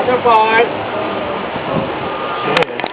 Other part.